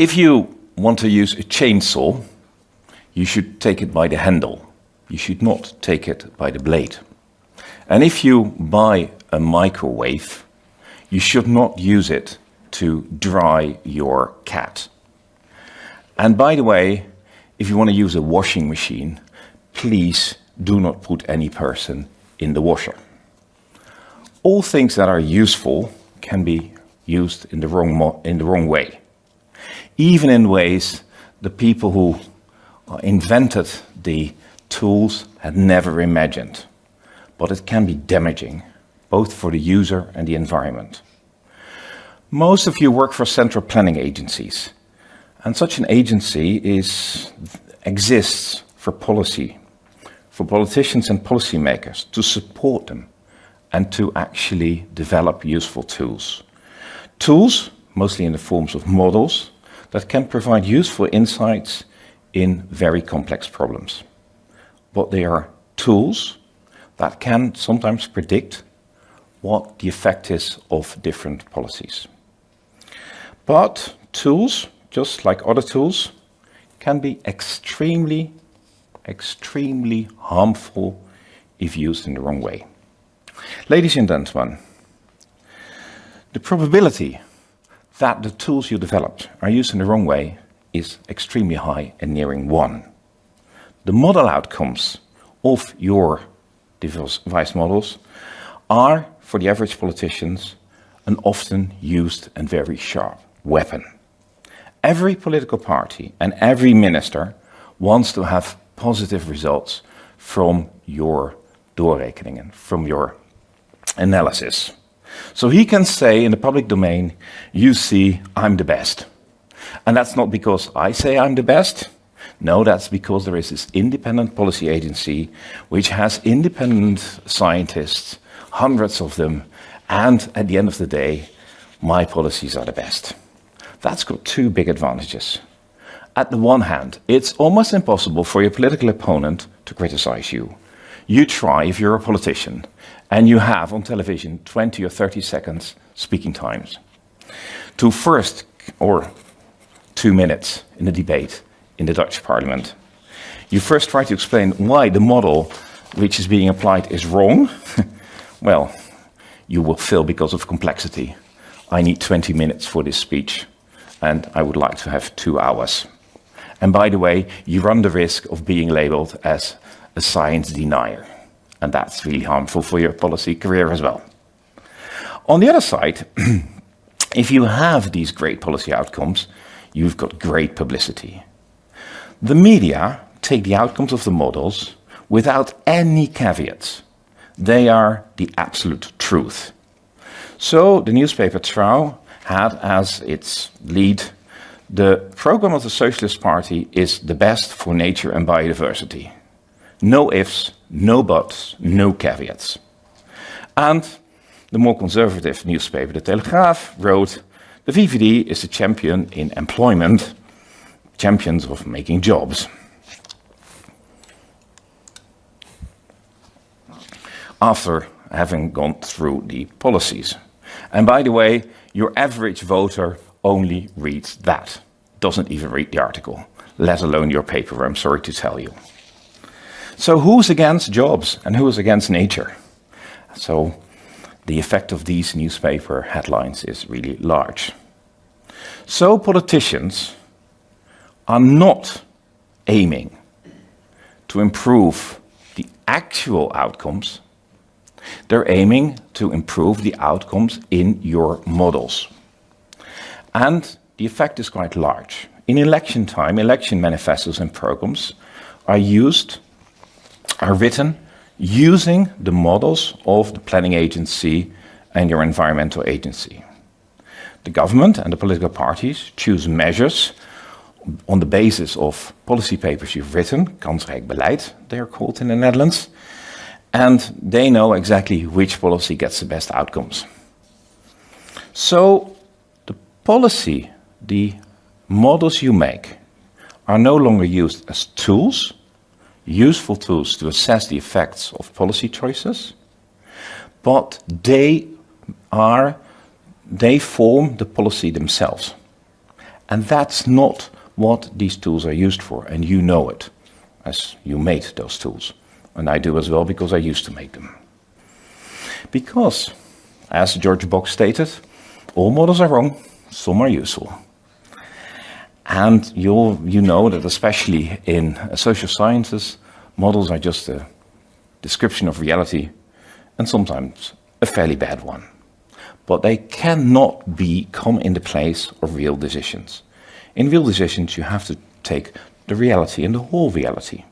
If you want to use a chainsaw, you should take it by the handle. You should not take it by the blade. And if you buy a microwave, you should not use it to dry your cat. And by the way, if you want to use a washing machine, please do not put any person in the washer. All things that are useful can be used in the wrong, in the wrong way. Even in ways the people who uh, invented the tools had never imagined. But it can be damaging, both for the user and the environment. Most of you work for central planning agencies, and such an agency is, exists for policy, for politicians and policymakers to support them and to actually develop useful tools. Tools, mostly in the forms of models, that can provide useful insights in very complex problems. But they are tools that can sometimes predict what the effect is of different policies. But tools, just like other tools, can be extremely, extremely harmful if used in the wrong way. Ladies and gentlemen, the probability that the tools you developed are used in the wrong way is extremely high and nearing one. The model outcomes of your device models are, for the average politicians, an often used and very sharp weapon. Every political party and every minister wants to have positive results from your doorrekeningen, from your analysis. So he can say in the public domain, you see, I'm the best. And that's not because I say I'm the best. No, that's because there is this independent policy agency which has independent scientists, hundreds of them, and at the end of the day, my policies are the best. That's got two big advantages. At the one hand, it's almost impossible for your political opponent to criticize you. You try, if you're a politician, and you have on television 20 or 30 seconds speaking times, to first, or two minutes in a debate in the Dutch parliament. You first try to explain why the model which is being applied is wrong. well, you will fail because of complexity. I need 20 minutes for this speech and I would like to have two hours. And by the way, you run the risk of being labeled as a science denier. And that's really harmful for your policy career as well. On the other side, if you have these great policy outcomes, you've got great publicity. The media take the outcomes of the models without any caveats. They are the absolute truth. So the newspaper Trouw had as its lead the program of the Socialist Party is the best for nature and biodiversity. No ifs, no buts, no caveats. And the more conservative newspaper, The Telegraph, wrote, the VVD is the champion in employment, champions of making jobs. After having gone through the policies. And by the way, your average voter only reads that, doesn't even read the article, let alone your paper, I'm sorry to tell you. So who's against jobs and who is against nature? So the effect of these newspaper headlines is really large. So politicians are not aiming to improve the actual outcomes they're aiming to improve the outcomes in your models. And the effect is quite large. In election time, election manifestos and programs are used, are written using the models of the planning agency and your environmental agency. The government and the political parties choose measures on the basis of policy papers you've written, kansrijk beleid, they are called in the Netherlands, and they know exactly which policy gets the best outcomes. So the policy, the models you make, are no longer used as tools, useful tools to assess the effects of policy choices, but they are, they form the policy themselves. And that's not what these tools are used for, and you know it, as you made those tools. And I do as well because I used to make them. Because, as George Box stated, all models are wrong, some are useful. And you you know that especially in social sciences, models are just a description of reality and sometimes a fairly bad one. But they cannot be come in the place of real decisions. In real decisions, you have to take the reality and the whole reality.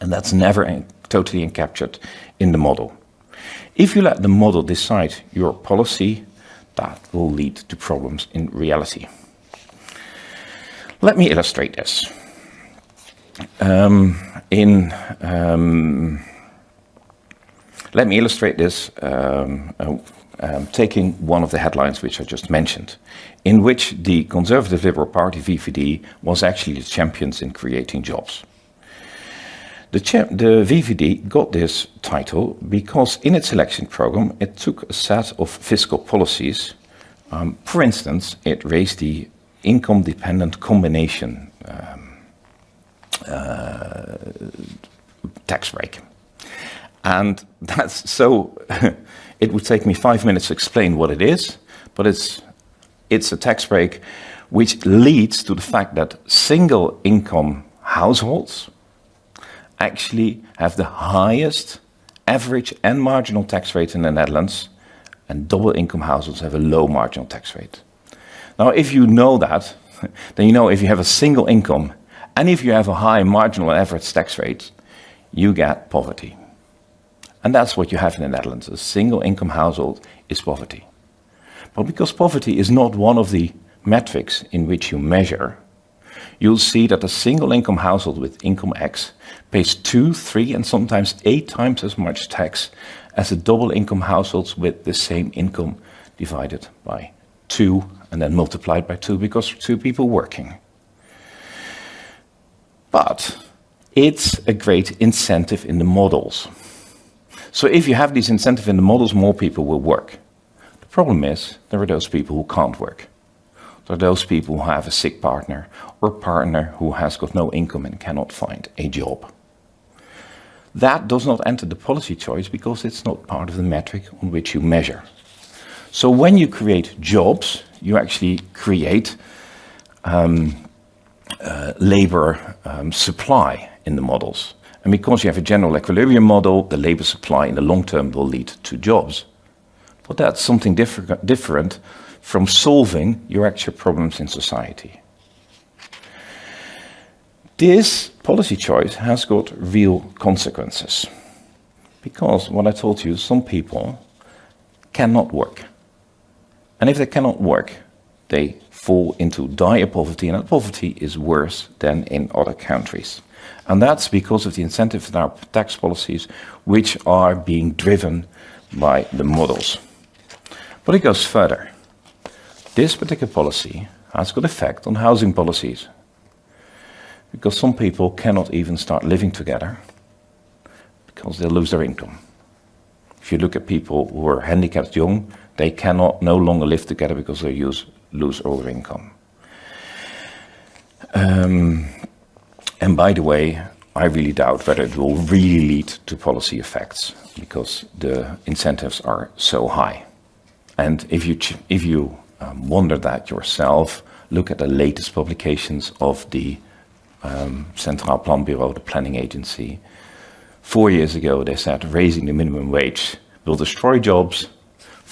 And that's never totally encaptured in the model. If you let the model decide your policy, that will lead to problems in reality. Let me illustrate this. Um, in um, let me illustrate this um, uh, um, taking one of the headlines which I just mentioned, in which the Conservative Liberal Party, VVD, was actually the champions in creating jobs. The, the, VVD got this title because in its election program it took a set of fiscal policies. Um, for instance, it raised the income-dependent combination um, uh, tax break. And that's so, it would take me five minutes to explain what it is, but it's, it's a tax break which leads to the fact that single income households actually have the highest average and marginal tax rate in the Netherlands, and double income households have a low marginal tax rate. Now, if you know that, then you know if you have a single income and if you have a high marginal average tax rate, you get poverty. And that's what you have in the Netherlands. A single income household is poverty. But because poverty is not one of the metrics in which you measure, you'll see that a single income household with income X pays two, three, and sometimes eight times as much tax as a double income household with the same income divided by two and then multiplied by two because two people working. But it's a great incentive in the models. So if you have these incentives in the models, more people will work. The problem is there are those people who can't work. There are those people who have a sick partner or a partner who has got no income and cannot find a job. That does not enter the policy choice because it's not part of the metric on which you measure. So when you create jobs, you actually create um, uh, labor um, supply in the models. And because you have a general equilibrium model, the labor supply in the long term will lead to jobs. But that's something differ different from solving your actual problems in society. This policy choice has got real consequences. Because what I told you, some people cannot work. And if they cannot work, they fall into dire poverty, and that poverty is worse than in other countries. And that's because of the incentives in our tax policies, which are being driven by the models. But it goes further. This particular policy has got effect on housing policies. Because some people cannot even start living together because they lose their income. If you look at people who are handicapped young, they cannot no longer live together because they use, lose all income. Um, and by the way, I really doubt whether it will really lead to policy effects because the incentives are so high. And if you, if you um, wonder that yourself, look at the latest publications of the um, Centraal Planbureau, the planning agency. Four years ago, they said raising the minimum wage will destroy jobs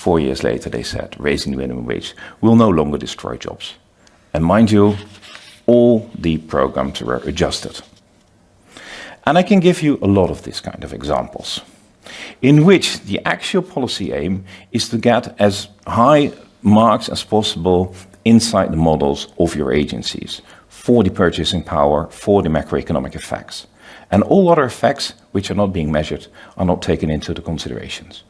Four years later, they said, raising the minimum wage will no longer destroy jobs. And mind you, all the programs were adjusted. And I can give you a lot of these kind of examples, in which the actual policy aim is to get as high marks as possible inside the models of your agencies for the purchasing power, for the macroeconomic effects. And all other effects which are not being measured are not taken into the considerations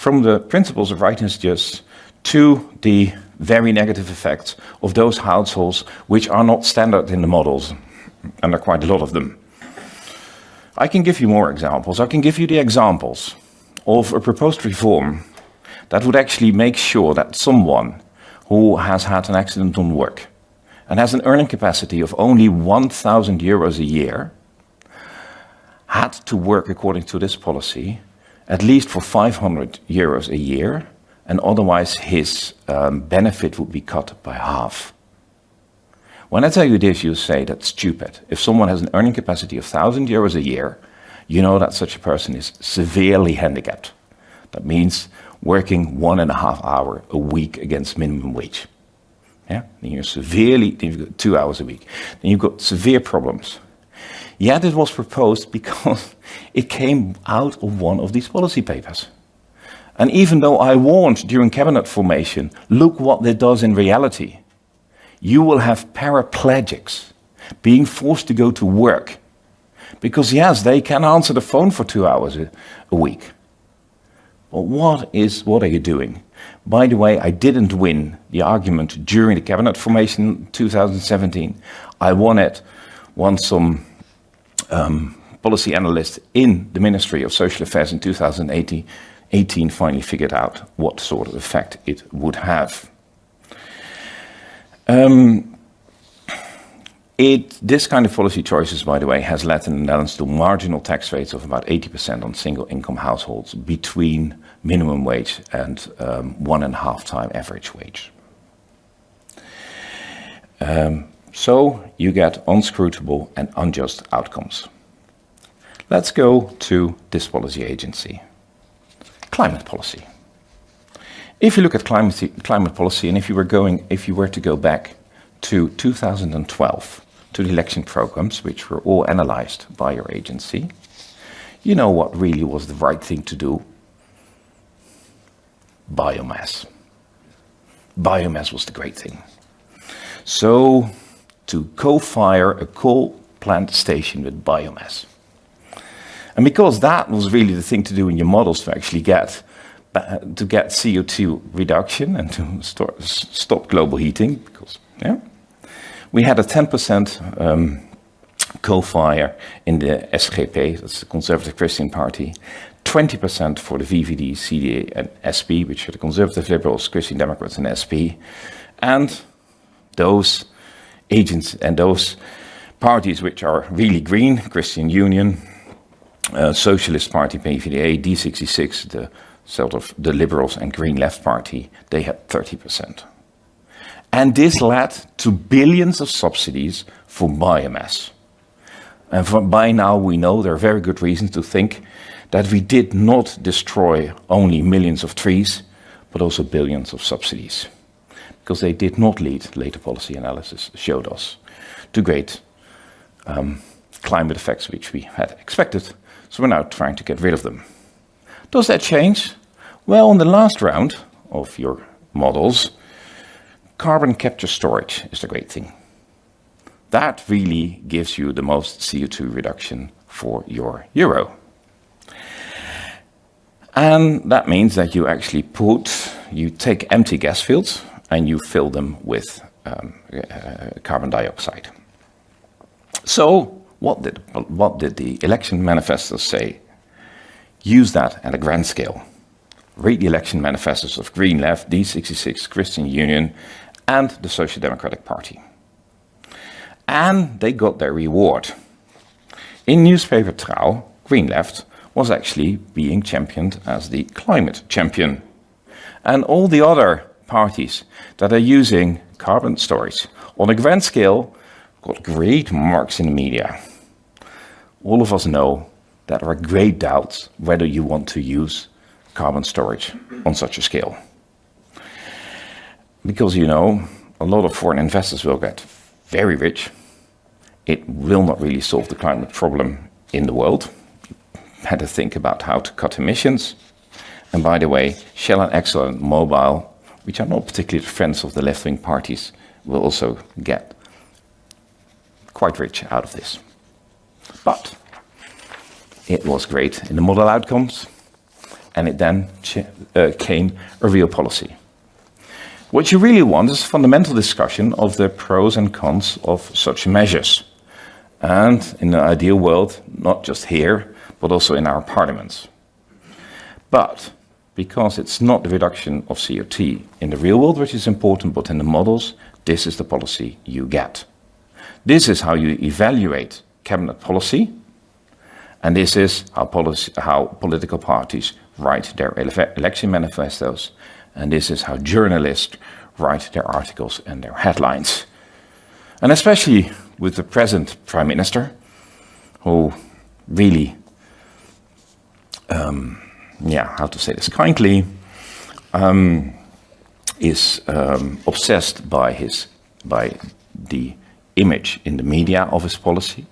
from the principles of rightness just to the very negative effects of those households which are not standard in the models, and there are quite a lot of them. I can give you more examples. I can give you the examples of a proposed reform that would actually make sure that someone who has had an accident on work and has an earning capacity of only 1,000 euros a year had to work according to this policy at least for 500 euros a year, and otherwise his um, benefit would be cut by half. When I tell you this, you say that's stupid. If someone has an earning capacity of 1,000 euros a year, you know that such a person is severely handicapped. That means working one and a half hour a week against minimum wage. Yeah? Then you're severely, then you've got two hours a week. Then you've got severe problems. Yet it was proposed because it came out of one of these policy papers. And even though I warned during cabinet formation, look what it does in reality. You will have paraplegics being forced to go to work. Because yes, they can answer the phone for two hours a, a week. But what is, what are you doing? By the way, I didn't win the argument during the cabinet formation 2017. I won it once some um, policy analyst in the Ministry of Social Affairs in 2018 18 finally figured out what sort of effect it would have. Um, it, this kind of policy choices, by the way, has led in the Netherlands to marginal tax rates of about 80% on single income households between minimum wage and um, one and a half time average wage. Um, so you get unscrutable and unjust outcomes. Let's go to this policy agency, climate policy. If you look at climate, climate policy and if you were going, if you were to go back to 2012, to the election programs, which were all analyzed by your agency, you know what really was the right thing to do biomass. Biomass was the great thing. So to co-fire a coal plant station with biomass. And because that was really the thing to do in your models to actually get to get CO2 reduction and to start, stop global heating, because yeah, we had a 10% um, co-fire in the SGP, that's the Conservative Christian Party, 20% for the VVD, CDA, and SP, which are the Conservative Liberals, Christian Democrats, and SP. And those agents and those parties which are really green, Christian Union, uh, Socialist Party, PVDA, D66, the sort of the Liberals and Green Left Party, they had 30%. And this led to billions of subsidies for biomass. And by now we know there are very good reasons to think that we did not destroy only millions of trees, but also billions of subsidies. Because they did not lead, later policy analysis showed us, to great um, climate effects which we had expected. So we're now trying to get rid of them. Does that change? Well, in the last round of your models, carbon capture storage is the great thing. That really gives you the most CO2 reduction for your euro. And that means that you actually put, you take empty gas fields and you fill them with um, uh, carbon dioxide. So what did, what did the election manifestos say? Use that at a grand scale. Read the election manifestos of Green Left, D66, Christian Union and the Social Democratic Party. And they got their reward. In newspaper Trouw, Green Left was actually being championed as the climate champion. And all the other parties that are using carbon storage on a grand scale got great marks in the media. All of us know that there are great doubts whether you want to use carbon storage on such a scale. Because, you know, a lot of foreign investors will get very rich. It will not really solve the climate problem in the world had to think about how to cut emissions. And by the way, Shell and Exxon Mobil, which are not particularly friends of the left-wing parties, will also get quite rich out of this. But it was great in the model outcomes, and it then uh, came a real policy. What you really want is a fundamental discussion of the pros and cons of such measures. And in an ideal world, not just here, but also in our parliaments. But because it's not the reduction of CO2 in the real world which is important, but in the models, this is the policy you get. This is how you evaluate cabinet policy, and this is how, policy, how political parties write their ele election manifestos, and this is how journalists write their articles and their headlines. And especially with the present Prime Minister, who really, um, yeah, how to say this kindly, um, is um, obsessed by his by the image in the media of his policy.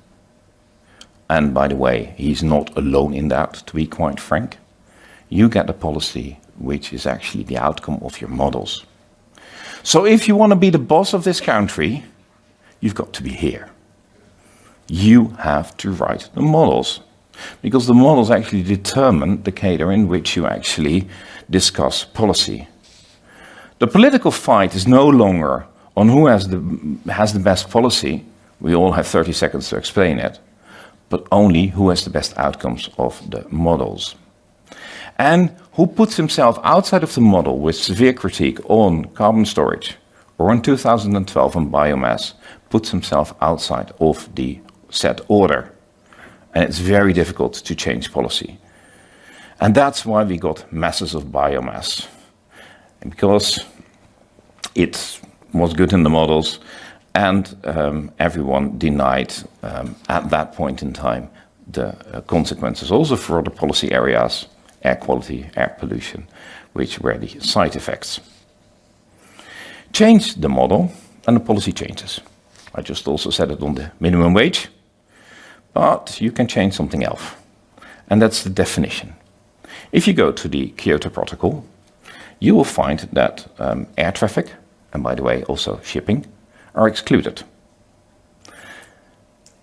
And by the way, he's not alone in that, to be quite frank. You get a policy which is actually the outcome of your models. So if you want to be the boss of this country, you've got to be here. You have to write the models. Because the models actually determine the cadre in which you actually discuss policy. The political fight is no longer on who has the, has the best policy. We all have 30 seconds to explain it. But only who has the best outcomes of the models. And who puts himself outside of the model with severe critique on carbon storage or in 2012 on biomass puts himself outside of the set order. And it's very difficult to change policy. And that's why we got masses of biomass. Because it was good in the models and um, everyone denied um, at that point in time the uh, consequences also for other policy areas, air quality, air pollution, which were the side effects. Change the model and the policy changes. I just also said it on the minimum wage, but you can change something else, and that's the definition. If you go to the Kyoto Protocol, you will find that um, air traffic, and by the way also shipping, are excluded.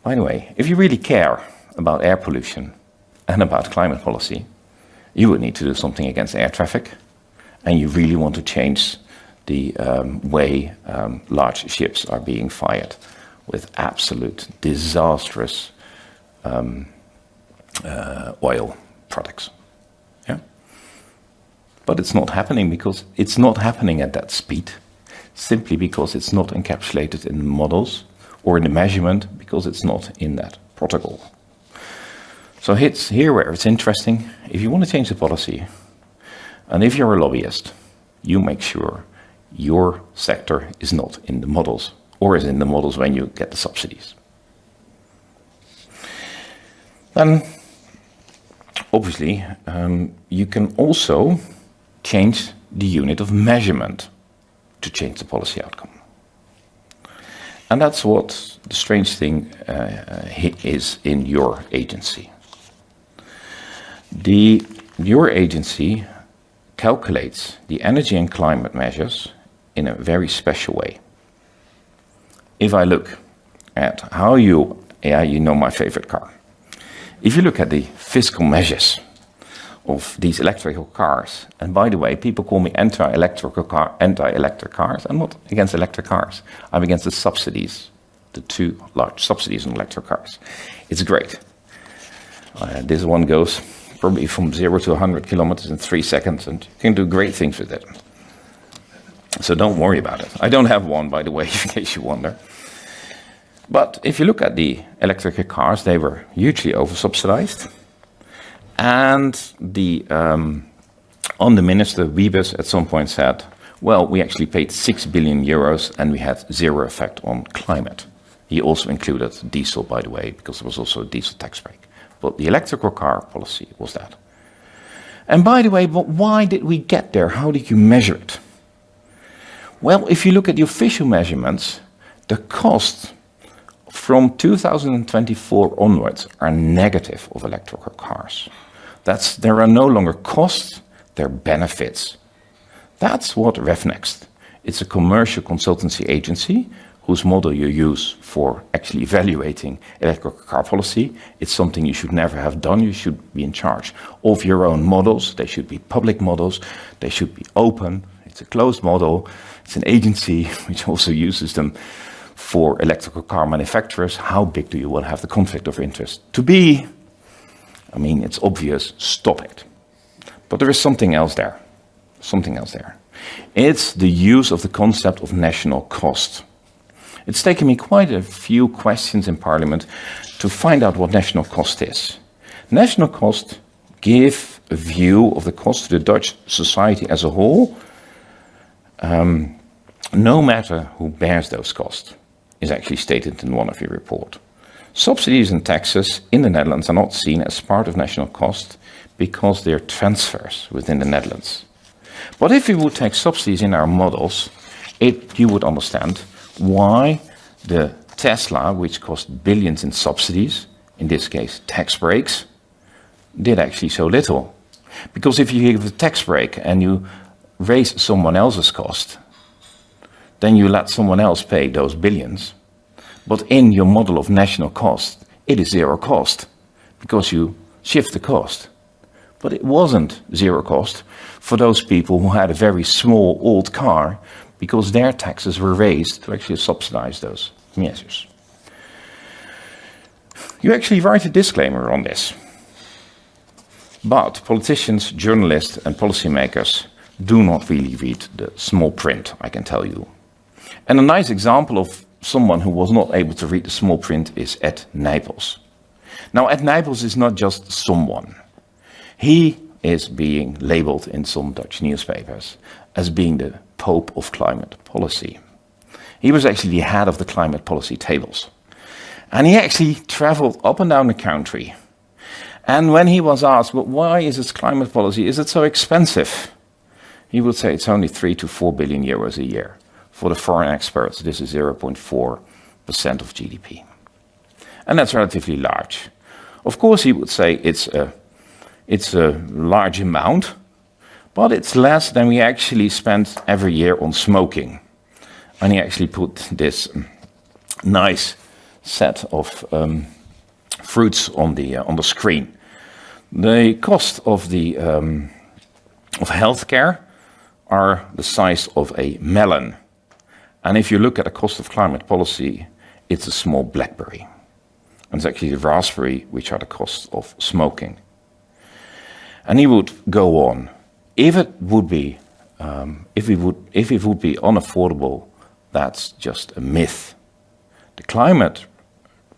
By the way, if you really care about air pollution and about climate policy, you would need to do something against air traffic, and you really want to change the um, way um, large ships are being fired with absolute disastrous um, uh, oil products. Yeah? But it's not happening because it's not happening at that speed, simply because it's not encapsulated in the models or in the measurement because it's not in that protocol. So it's here where it's interesting. If you want to change the policy, and if you're a lobbyist, you make sure your sector is not in the models or is in the models when you get the subsidies. Then, obviously, um, you can also change the unit of measurement to change the policy outcome. And that's what the strange thing uh, is in your agency. The, your agency calculates the energy and climate measures in a very special way. If I look at how you, yeah, you know my favorite car. If you look at the fiscal measures of these electrical cars, and by the way, people call me anti-electrical car, anti-electric cars. I'm not against electric cars. I'm against the subsidies, the two large subsidies on electric cars. It's great. Uh, this one goes probably from zero to 100 kilometers in three seconds, and you can do great things with it. So don't worry about it. I don't have one, by the way, in case you wonder. But if you look at the electric cars, they were hugely oversubsidized. And the, um, on the minister, Wiebes at some point said, well, we actually paid 6 billion euros and we had zero effect on climate. He also included diesel, by the way, because there was also a diesel tax break. But the electrical car policy was that. And by the way, but why did we get there? How did you measure it? Well, if you look at the official measurements, the costs from 2024 onwards are negative of electrical cars. That's, there are no longer costs, there are benefits. That's what RevNext. It's a commercial consultancy agency whose model you use for actually evaluating electrical car policy. It's something you should never have done. You should be in charge of your own models. They should be public models. They should be open. It's a closed model. It's an agency which also uses them for electrical car manufacturers. How big do you want to have the conflict of interest to be? I mean, it's obvious, stop it. But there is something else there, something else there. It's the use of the concept of national cost. It's taken me quite a few questions in Parliament to find out what national cost is. National cost give a view of the cost to the Dutch society as a whole, um, no matter who bears those costs, is actually stated in one of your report. Subsidies and taxes in the Netherlands are not seen as part of national cost because they're transfers within the Netherlands. But if we would take subsidies in our models, it, you would understand why the Tesla, which cost billions in subsidies, in this case tax breaks, did actually so little. Because if you give a tax break and you raise someone else's cost, then you let someone else pay those billions. But in your model of national cost, it is zero cost because you shift the cost. But it wasn't zero cost for those people who had a very small old car because their taxes were raised to actually subsidize those measures. You actually write a disclaimer on this. But politicians, journalists and policymakers do not really read the small print, I can tell you. And a nice example of someone who was not able to read the small print is Ed Nijpels. Now, Ed Nijpels is not just someone. He is being labeled in some Dutch newspapers as being the Pope of climate policy. He was actually the head of the climate policy tables. And he actually traveled up and down the country. And when he was asked, well, why is this climate policy, is it so expensive? He would say it's only three to four billion euros a year. For the foreign experts, this is 0.4% of GDP. And that's relatively large. Of course, he would say it's a, it's a large amount, but it's less than we actually spend every year on smoking. And he actually put this nice set of um, fruits on the, uh, on the screen. The cost of, the, um, of healthcare are the size of a melon. And if you look at the cost of climate policy, it's a small blackberry. And it's actually the raspberry which are the costs of smoking. And he would go on. If it would be, um, if, it would, if it would be unaffordable, that's just a myth. The climate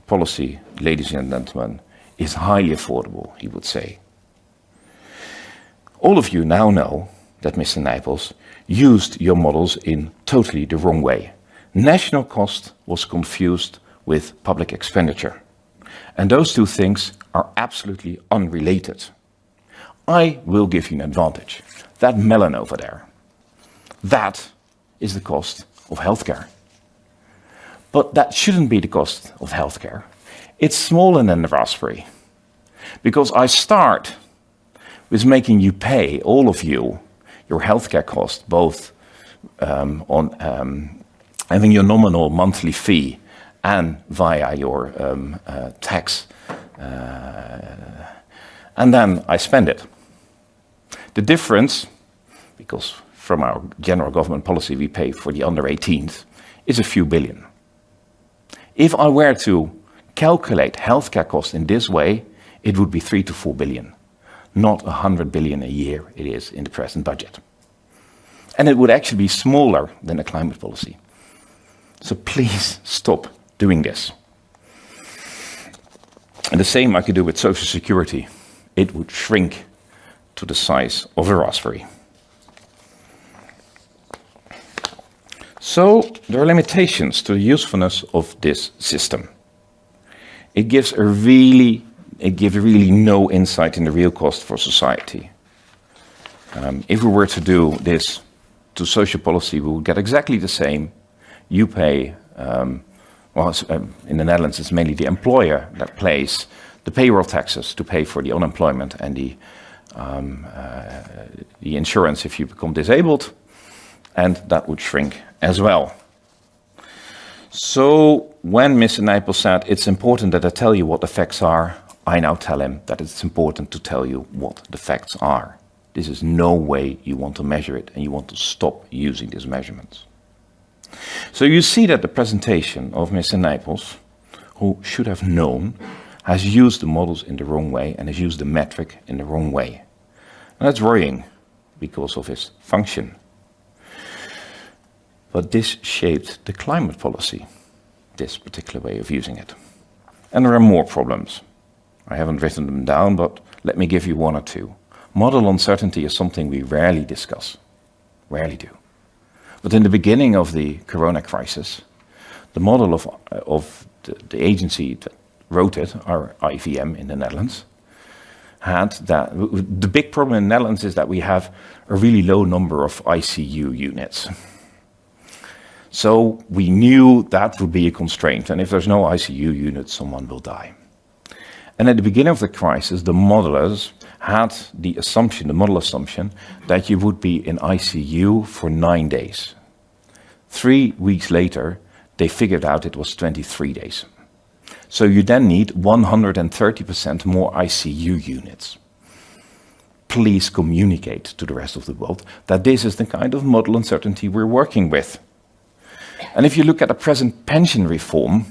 policy, ladies and gentlemen, is highly affordable, he would say. All of you now know that Mr. Nijpels used your models in totally the wrong way. National cost was confused with public expenditure. And those two things are absolutely unrelated. I will give you an advantage. That melon over there, that is the cost of healthcare. But that shouldn't be the cost of healthcare. It's smaller than the raspberry. Because I start with making you pay, all of you, your healthcare cost, both um, on um, having your nominal monthly fee and via your um, uh, tax. Uh, and then I spend it. The difference, because from our general government policy we pay for the under 18s, is a few billion. If I were to calculate healthcare costs in this way, it would be three to four billion not 100 billion a year it is in the present budget. And it would actually be smaller than the climate policy. So please stop doing this. And the same I could do with social security. It would shrink to the size of a raspberry. So there are limitations to the usefulness of this system. It gives a really it gives really no insight in the real cost for society. Um, if we were to do this to social policy, we would get exactly the same. You pay, um, well, um, in the Netherlands, it's mainly the employer that pays the payroll taxes to pay for the unemployment and the, um, uh, the insurance if you become disabled, and that would shrink as well. So when Mr. Nijpels said it's important that I tell you what the facts are, I now tell him that it's important to tell you what the facts are. This is no way you want to measure it and you want to stop using these measurements. So you see that the presentation of Mr. Nijpels, who should have known, has used the models in the wrong way and has used the metric in the wrong way. And that's worrying because of his function. but this shaped the climate policy, this particular way of using it. And there are more problems. I haven't written them down, but let me give you one or two. Model uncertainty is something we rarely discuss, rarely do. But in the beginning of the corona crisis, the model of, uh, of the, the agency that wrote it, RIVM in the Netherlands, had that the big problem in the Netherlands is that we have a really low number of ICU units. So we knew that would be a constraint, and if there's no ICU unit, someone will die. And at the beginning of the crisis, the modelers had the assumption, the model assumption, that you would be in ICU for nine days. Three weeks later, they figured out it was 23 days. So you then need 130% more ICU units. Please communicate to the rest of the world that this is the kind of model uncertainty we're working with. And if you look at the present pension reform,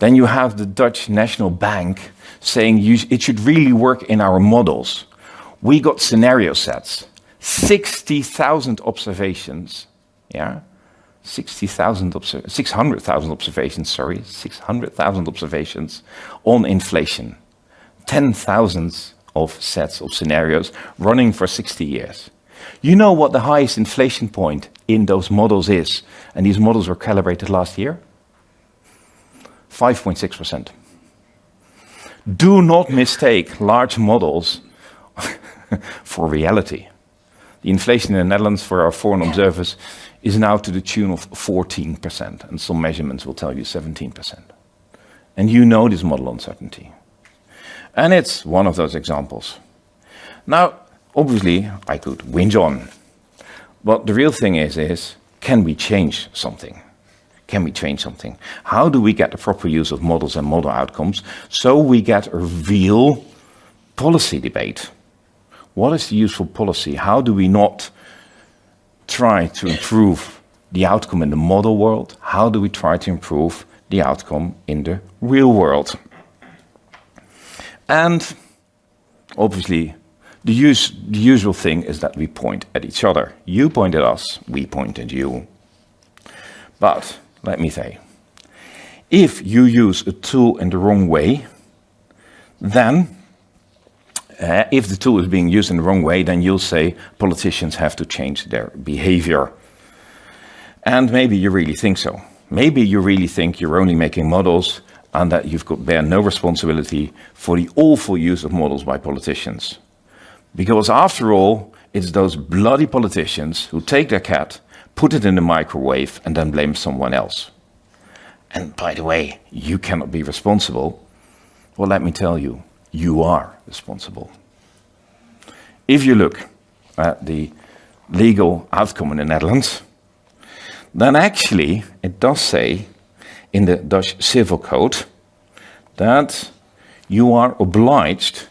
then you have the Dutch National Bank saying it should really work in our models. We got scenario sets, 60,000 observations, yeah? 60,000, 600,000 observations, sorry, 600,000 observations on inflation. 10,000 of sets of scenarios running for 60 years. You know what the highest inflation point in those models is, and these models were calibrated last year? 5.6%. Do not mistake large models for reality. The inflation in the Netherlands for our foreign observers is now to the tune of 14%, and some measurements will tell you 17%. And you know this model uncertainty. And it's one of those examples. Now, obviously, I could whinge on. But the real thing is, is can we change something? Can we change something? How do we get the proper use of models and model outcomes so we get a real policy debate? What is the useful policy? How do we not try to improve the outcome in the model world? How do we try to improve the outcome in the real world? And obviously, the, the usual thing is that we point at each other. You point at us, we point at you. But let me say, if you use a tool in the wrong way, then uh, if the tool is being used in the wrong way, then you'll say politicians have to change their behavior. And maybe you really think so. Maybe you really think you're only making models and that you've got bear no responsibility for the awful use of models by politicians. Because after all, it's those bloody politicians who take their cat, put it in the microwave and then blame someone else. And by the way, you cannot be responsible. Well, let me tell you, you are responsible. If you look at the legal outcome in the Netherlands, then actually it does say in the Dutch Civil Code that you are obliged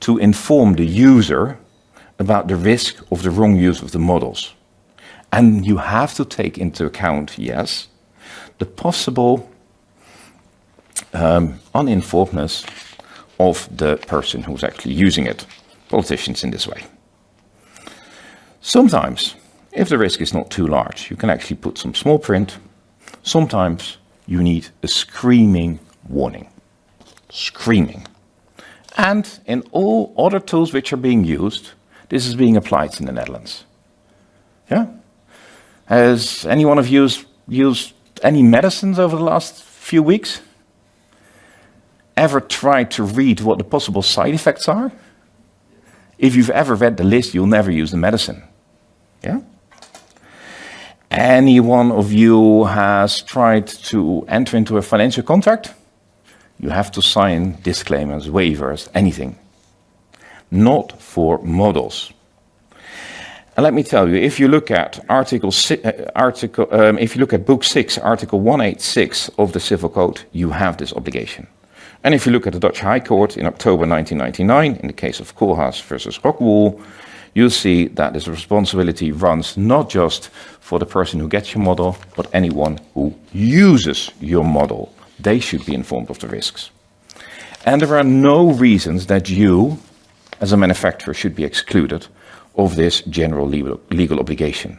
to inform the user about the risk of the wrong use of the models. And you have to take into account, yes, the possible um, uninformedness of the person who's actually using it, politicians in this way. Sometimes, if the risk is not too large, you can actually put some small print. Sometimes you need a screaming warning. Screaming. And in all other tools which are being used, this is being applied in the Netherlands. Yeah? Has anyone of you used any medicines over the last few weeks? ever tried to read what the possible side effects are? If you've ever read the list, you'll never use the medicine. Yeah? Any one of you has tried to enter into a financial contract? You have to sign disclaimers, waivers, anything. Not for models. And let me tell you, if you look at article, uh, article um, if you look at book 6, article 186 of the Civil Code, you have this obligation. And if you look at the Dutch High Court in October 1999, in the case of Koolhaas versus Rockwool, you'll see that this responsibility runs not just for the person who gets your model, but anyone who uses your model. They should be informed of the risks. And there are no reasons that you, as a manufacturer, should be excluded of this general legal, legal obligation.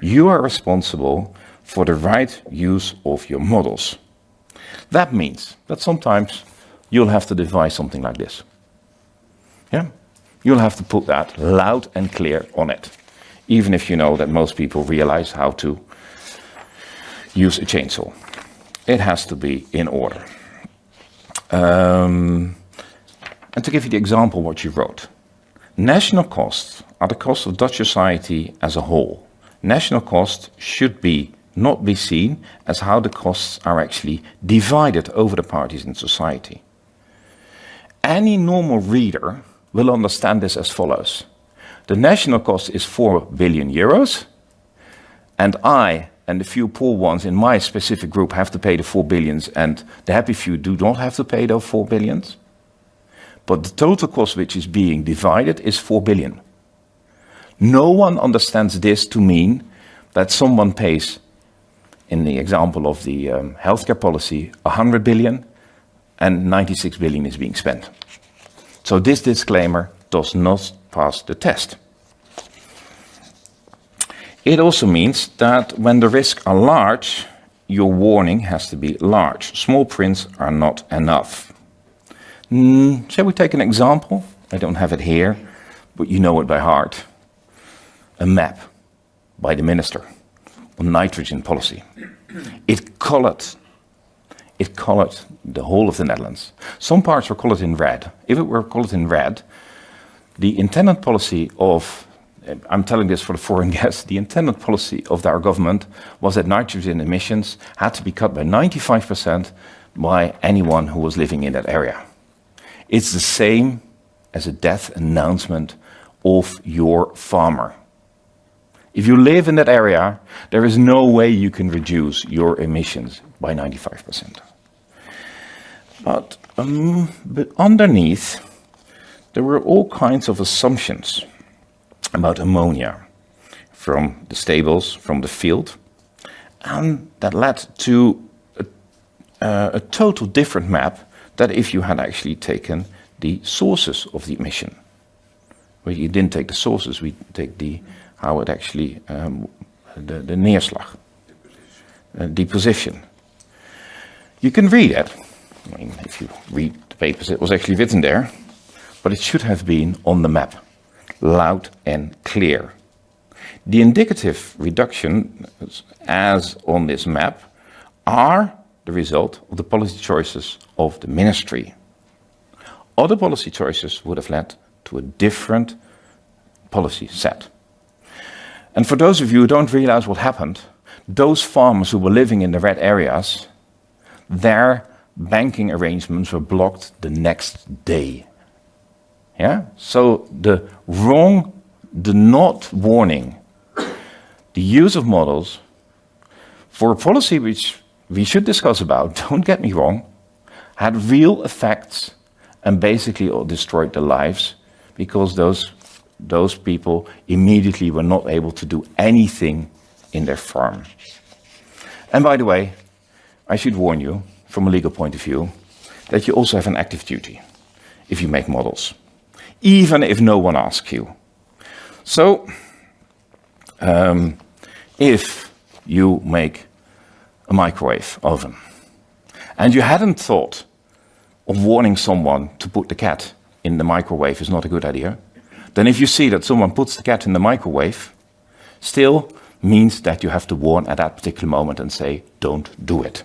You are responsible for the right use of your models. That means that sometimes you'll have to devise something like this. Yeah? You'll have to put that loud and clear on it, even if you know that most people realize how to use a chainsaw. It has to be in order. Um, and to give you the example what you wrote, national costs are the costs of Dutch society as a whole. National costs should be not be seen as how the costs are actually divided over the parties in society. Any normal reader will understand this as follows. The national cost is 4 billion euros, and I and the few poor ones in my specific group have to pay the 4 billions, and the happy few do not have to pay those 4 billions. But the total cost which is being divided is 4 billion. No one understands this to mean that someone pays, in the example of the um, healthcare policy, 100 billion and 96 billion is being spent. So this disclaimer does not pass the test. It also means that when the risks are large, your warning has to be large. Small prints are not enough. Mm, shall we take an example? I don't have it here, but you know it by heart. A map by the minister on nitrogen policy. It colored, it colored the whole of the Netherlands. Some parts were colored in red. If it were colored in red, the intended policy of I'm telling this for the foreign guests, the intended policy of our government was that nitrogen emissions had to be cut by 95% by anyone who was living in that area. It's the same as a death announcement of your farmer. If you live in that area, there is no way you can reduce your emissions by 95%. But, um, but underneath, there were all kinds of assumptions about ammonia from the stables, from the field. And that led to a, uh, a total different map that if you had actually taken the sources of the emission. Well, you didn't take the sources, we take the, how it actually, um, the, the neerslag, uh, deposition. You can read it. I mean, if you read the papers, it was actually written there, but it should have been on the map loud and clear. The indicative reduction, as on this map, are the result of the policy choices of the ministry. Other policy choices would have led to a different policy set. And for those of you who don't realize what happened, those farmers who were living in the red areas, their banking arrangements were blocked the next day. Yeah? So the wrong, the not warning, the use of models for a policy which we should discuss about, don't get me wrong, had real effects and basically destroyed their lives because those, those people immediately were not able to do anything in their farm. And by the way, I should warn you, from a legal point of view, that you also have an active duty if you make models even if no one asks you. So, um, if you make a microwave oven and you hadn't thought of warning someone to put the cat in the microwave is not a good idea, then if you see that someone puts the cat in the microwave, still means that you have to warn at that particular moment and say, don't do it.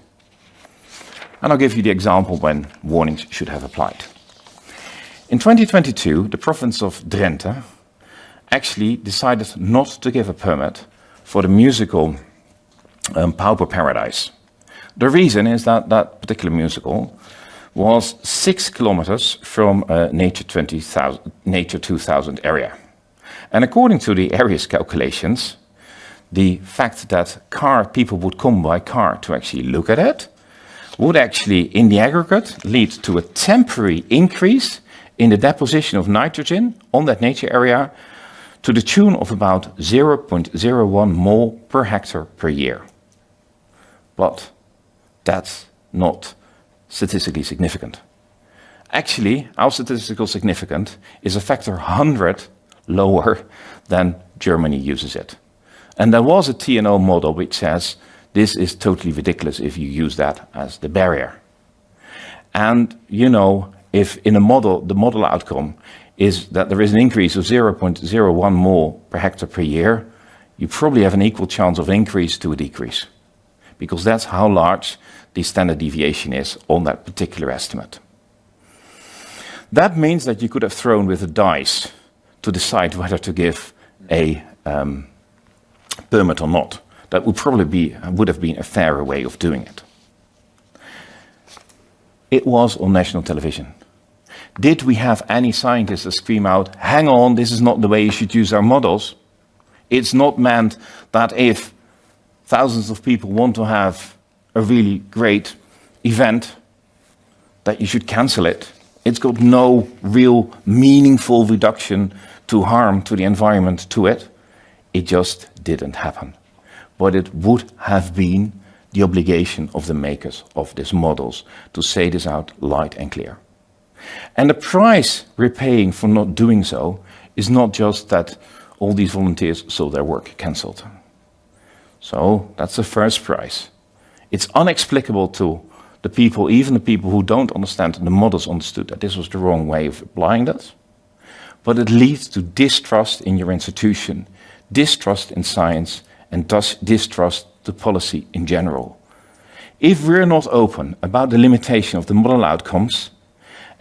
And I'll give you the example when warnings should have applied. In 2022, the province of Drenthe actually decided not to give a permit for the musical um, Pauper Paradise. The reason is that that particular musical was six kilometers from a Nature, 20, Natura 2000 area. And according to the AERIUS calculations, the fact that car people would come by car to actually look at it would actually, in the aggregate, lead to a temporary increase in the deposition of nitrogen on that nature area to the tune of about 0.01 mole per hectare per year. But that's not statistically significant. Actually, our statistical significance is a factor 100 lower than Germany uses it. And there was a TNO model which says this is totally ridiculous if you use that as the barrier. And, you know, if in a model, the model outcome is that there is an increase of 0.01 mole per hectare per year, you probably have an equal chance of increase to a decrease. Because that's how large the standard deviation is on that particular estimate. That means that you could have thrown with a dice to decide whether to give a um, permit or not. That would probably be, would have been a fairer way of doing it. It was on national television. Did we have any scientists that scream out, hang on, this is not the way you should use our models? It's not meant that if thousands of people want to have a really great event, that you should cancel it. It's got no real meaningful reduction to harm to the environment to it. It just didn't happen. But it would have been the obligation of the makers of these models to say this out light and clear. And the price we're paying for not doing so is not just that all these volunteers saw their work cancelled. So that's the first price. It's inexplicable to the people, even the people who don't understand the models understood that this was the wrong way of applying that. But it leads to distrust in your institution, distrust in science, and thus distrust the policy in general. If we're not open about the limitation of the model outcomes,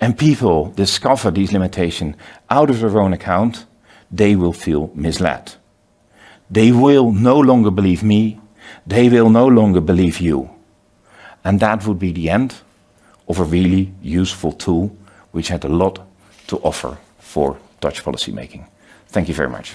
and people discover these limitations out of their own account, they will feel misled. They will no longer believe me, they will no longer believe you. And that would be the end of a really useful tool which had a lot to offer for Dutch policymaking. Thank you very much.